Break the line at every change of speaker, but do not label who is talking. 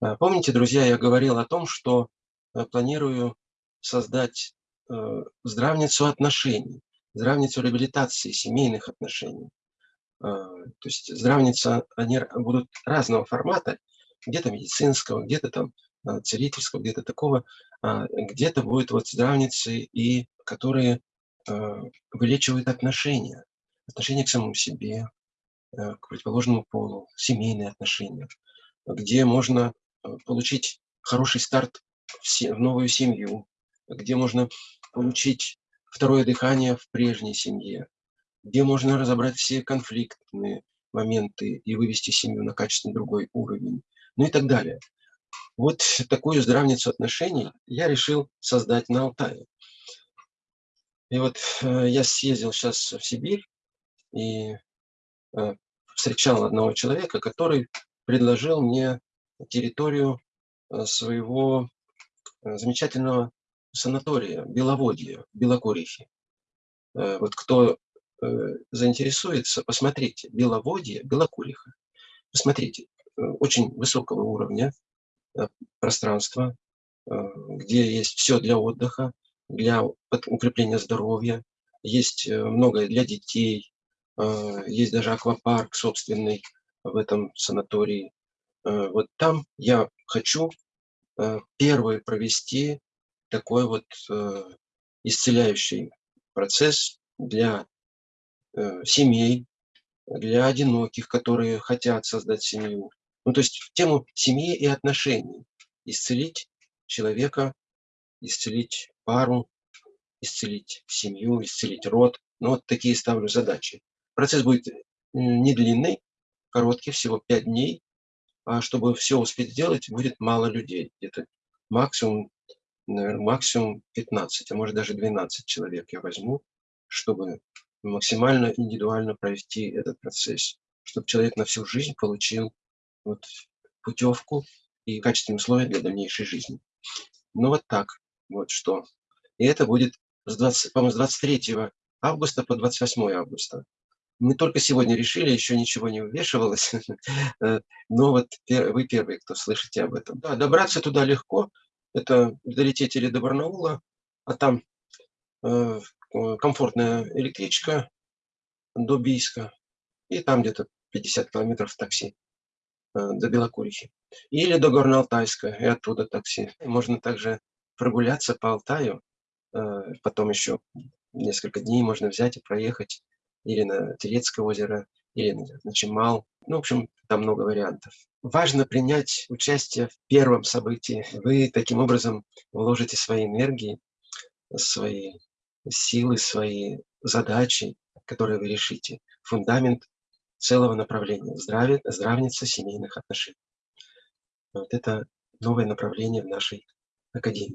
А, помните, друзья, я говорил о том, что э, планирую создать э, здравницу отношений, здравницу реабилитации семейных отношений. А, то есть здравница, они будут разного формата, где-то медицинского, где-то там а, целительского, где-то такого, где-то будет вот здравницы, и которые вылечивают отношения, отношения к самому себе, э, к противоположному полу, семейные отношения, где можно Э, получить хороший старт в новую семью, где можно получить второе дыхание в прежней семье, где можно разобрать все конфликтные моменты и вывести семью на качественно другой уровень, ну и так далее. Вот такую здравницу отношений я решил создать на Алтае. И вот э, я съездил сейчас в Сибирь и э, встречал одного человека, который предложил мне территорию э, своего э, замечательного санатория Беловодье, Белокурихи. Э, вот кто заинтересуется, посмотрите, Беловодье, Белокуриха. Посмотрите, очень высокого уровня пространства, где есть все для отдыха, для укрепления здоровья, есть многое для детей, есть даже аквапарк собственный в этом санатории. Э, вот там я хочу э, первый провести такой вот э, исцеляющий процесс для семей, для одиноких, которые хотят создать семью. Ну, то есть в тему семьи и отношений. Исцелить человека, исцелить пару, исцелить семью, исцелить род. Ну, вот такие ставлю задачи. Процесс будет не длинный, короткий, всего 5 дней. А чтобы все успеть сделать, будет мало людей. Где-то максимум, наверное, максимум 15, а может даже 12 человек я возьму, чтобы максимально индивидуально провести этот процесс, чтобы человек на всю жизнь получил вот путевку и качественные условия для дальнейшей жизни. Ну вот так, вот что. И это будет с 20, по-моему, с 23 августа по 28 августа мы только сегодня решили, еще ничего не вывешивалось, э, но вот вы первые, кто слышите об этом. Да, добраться туда легко, это долететь или до Барнаула, а там э, комфортная электричка до Бийска, и там где-то 50 километров такси э, до Белокурихи. Или до Горно-Алтайска, и оттуда такси. Можно также прогуляться по Алтаю, потом еще несколько дней можно взять и проехать или на Телецкое озеро, или на Чемал. Ну, в общем, там много вариантов. Важно принять участие в первом событии. Вы таким образом вложите свои энергии, свои силы, свои задачи, которые вы решите. Фундамент целого направления. Здравие, здравница семейных отношений. Вот это новое направление в нашей академии.